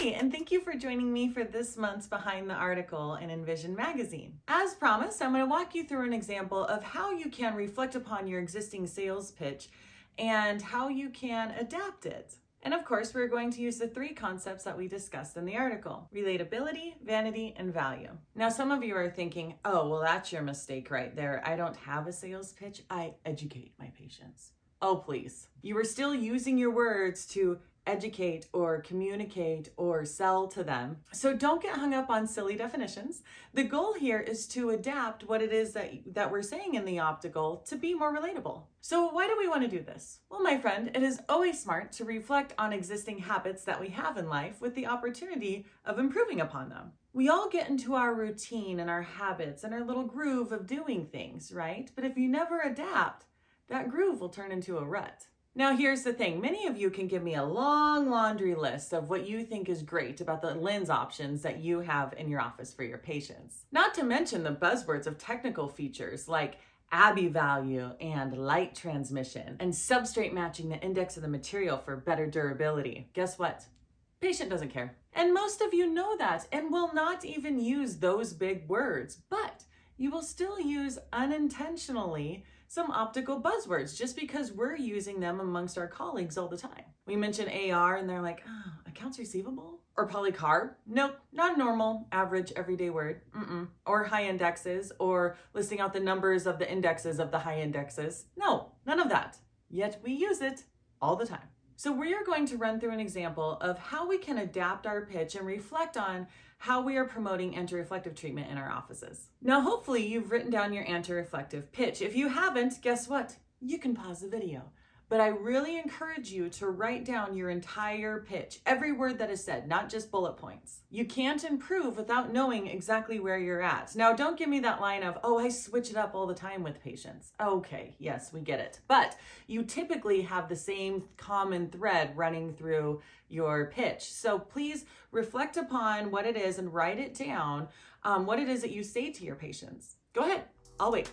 Hi, and thank you for joining me for this month's Behind the Article in INVISION magazine. As promised, I'm going to walk you through an example of how you can reflect upon your existing sales pitch and how you can adapt it. And of course, we're going to use the three concepts that we discussed in the article relatability, vanity, and value. Now, some of you are thinking, oh, well, that's your mistake right there. I don't have a sales pitch, I educate my patients. Oh, please. You are still using your words to educate or communicate or sell to them. So don't get hung up on silly definitions. The goal here is to adapt what it is that, that we're saying in the optical to be more relatable. So why do we want to do this? Well, my friend, it is always smart to reflect on existing habits that we have in life with the opportunity of improving upon them. We all get into our routine and our habits and our little groove of doing things, right? But if you never adapt, that groove will turn into a rut. Now, here's the thing many of you can give me a long laundry list of what you think is great about the lens options that you have in your office for your patients. Not to mention the buzzwords of technical features like Abbe value and light transmission and substrate matching the index of the material for better durability. Guess what? Patient doesn't care. And most of you know that and will not even use those big words, but you will still use unintentionally some optical buzzwords just because we're using them amongst our colleagues all the time. We mention AR and they're like, oh, accounts receivable? Or polycarb? Nope, not normal, average, everyday word. Mm-mm. Or high indexes, or listing out the numbers of the indexes of the high indexes. No, none of that. Yet we use it all the time. So we are going to run through an example of how we can adapt our pitch and reflect on how we are promoting anti-reflective treatment in our offices. Now, hopefully you've written down your anti-reflective pitch. If you haven't, guess what? You can pause the video but I really encourage you to write down your entire pitch, every word that is said, not just bullet points. You can't improve without knowing exactly where you're at. Now, don't give me that line of, oh, I switch it up all the time with patients. Okay, yes, we get it. But you typically have the same common thread running through your pitch. So please reflect upon what it is and write it down, um, what it is that you say to your patients. Go ahead, I'll wait.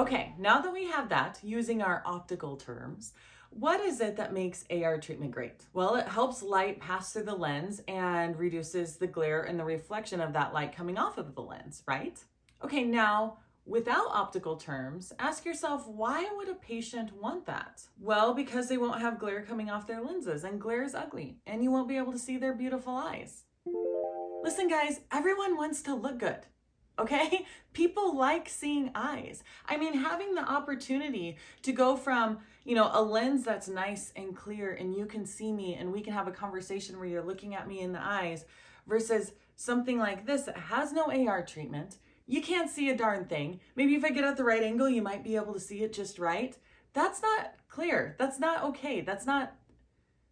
Okay, now that we have that, using our optical terms, what is it that makes AR treatment great? Well, it helps light pass through the lens and reduces the glare and the reflection of that light coming off of the lens, right? Okay, now without optical terms, ask yourself why would a patient want that? Well, because they won't have glare coming off their lenses, and glare is ugly, and you won't be able to see their beautiful eyes. Listen, guys, everyone wants to look good okay? People like seeing eyes. I mean, having the opportunity to go from, you know, a lens that's nice and clear and you can see me and we can have a conversation where you're looking at me in the eyes versus something like this that has no AR treatment. You can't see a darn thing. Maybe if I get at the right angle, you might be able to see it just right. That's not clear. That's not okay. That's not,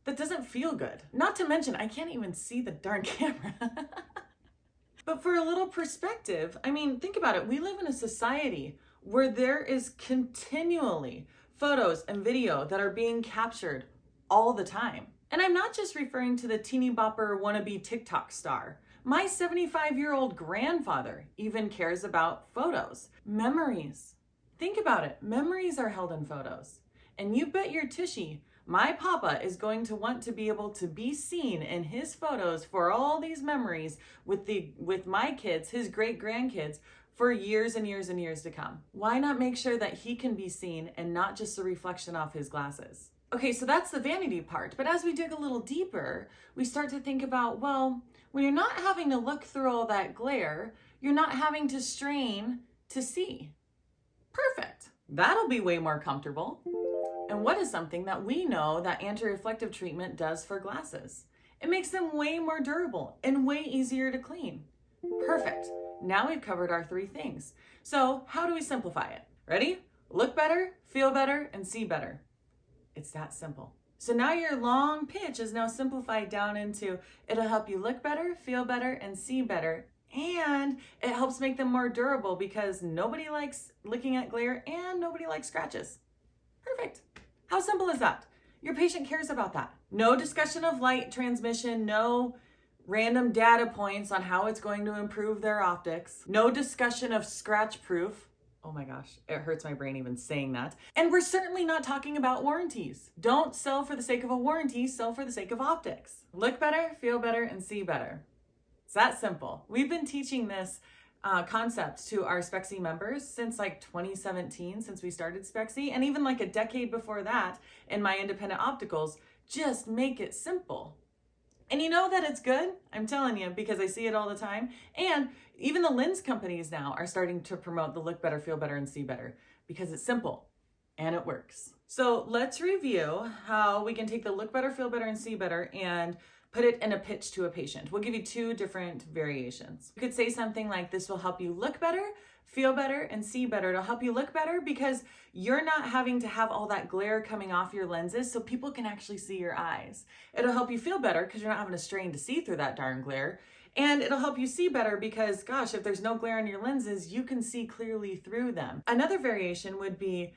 that doesn't feel good. Not to mention, I can't even see the darn camera. But for a little perspective, I mean, think about it. We live in a society where there is continually photos and video that are being captured all the time. And I'm not just referring to the teeny bopper wannabe TikTok star. My 75 year old grandfather even cares about photos, memories. Think about it memories are held in photos. And you bet your tushy my papa is going to want to be able to be seen in his photos for all these memories with the with my kids, his great grandkids for years and years and years to come. Why not make sure that he can be seen and not just a reflection off his glasses? Okay, so that's the vanity part. But as we dig a little deeper, we start to think about, well, when you're not having to look through all that glare, you're not having to strain to see. Perfect. That'll be way more comfortable. And what is something that we know that anti-reflective treatment does for glasses? It makes them way more durable and way easier to clean. Perfect. Now we've covered our three things. So how do we simplify it? Ready? Look better, feel better, and see better. It's that simple. So now your long pitch is now simplified down into it'll help you look better, feel better, and see better. And it helps make them more durable because nobody likes looking at glare and nobody likes scratches. Perfect. How simple is that? Your patient cares about that. No discussion of light transmission, no random data points on how it's going to improve their optics, no discussion of scratch proof. Oh my gosh, it hurts my brain even saying that. And we're certainly not talking about warranties. Don't sell for the sake of a warranty, sell for the sake of optics. Look better, feel better, and see better. It's that simple. We've been teaching this uh, concept to our Spexy members since like 2017, since we started Spexy, and even like a decade before that in my independent opticals. Just make it simple. And you know that it's good, I'm telling you, because I see it all the time. And even the lens companies now are starting to promote the look better, feel better, and see better because it's simple and it works. So let's review how we can take the look better, feel better, and see better and put it in a pitch to a patient. We'll give you two different variations. You could say something like, This will help you look better, feel better, and see better. It'll help you look better because you're not having to have all that glare coming off your lenses so people can actually see your eyes. It'll help you feel better because you're not having to strain to see through that darn glare. And it'll help you see better because, gosh, if there's no glare on your lenses, you can see clearly through them. Another variation would be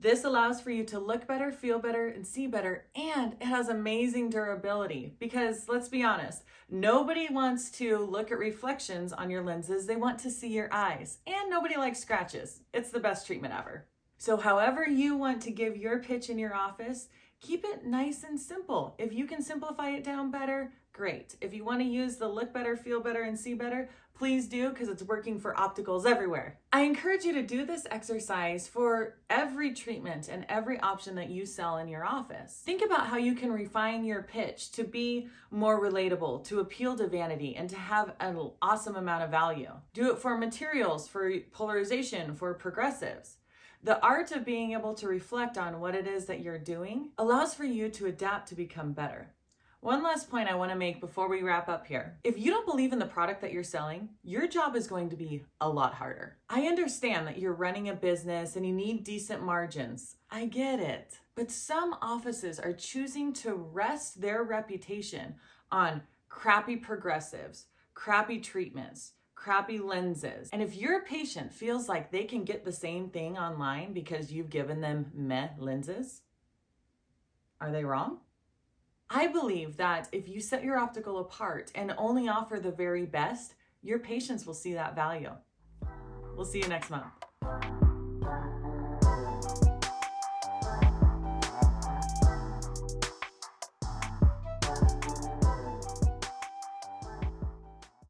this allows for you to look better, feel better, and see better, and it has amazing durability because let's be honest, nobody wants to look at reflections on your lenses. They want to see your eyes, and nobody likes scratches. It's the best treatment ever. So, however, you want to give your pitch in your office, keep it nice and simple. If you can simplify it down better, great. If you want to use the look better, feel better, and see better, please do because it's working for opticals everywhere. I encourage you to do this exercise for every treatment and every option that you sell in your office. Think about how you can refine your pitch to be more relatable, to appeal to vanity, and to have an awesome amount of value. Do it for materials, for polarization, for progressives. The art of being able to reflect on what it is that you're doing allows for you to adapt to become better. One last point I want to make before we wrap up here. If you don't believe in the product that you're selling, your job is going to be a lot harder. I understand that you're running a business and you need decent margins. I get it. But some offices are choosing to rest their reputation on crappy progressives, crappy treatments, crappy lenses. And if your patient feels like they can get the same thing online because you've given them meh lenses, are they wrong? I believe that if you set your optical apart and only offer the very best, your patients will see that value. We'll see you next month.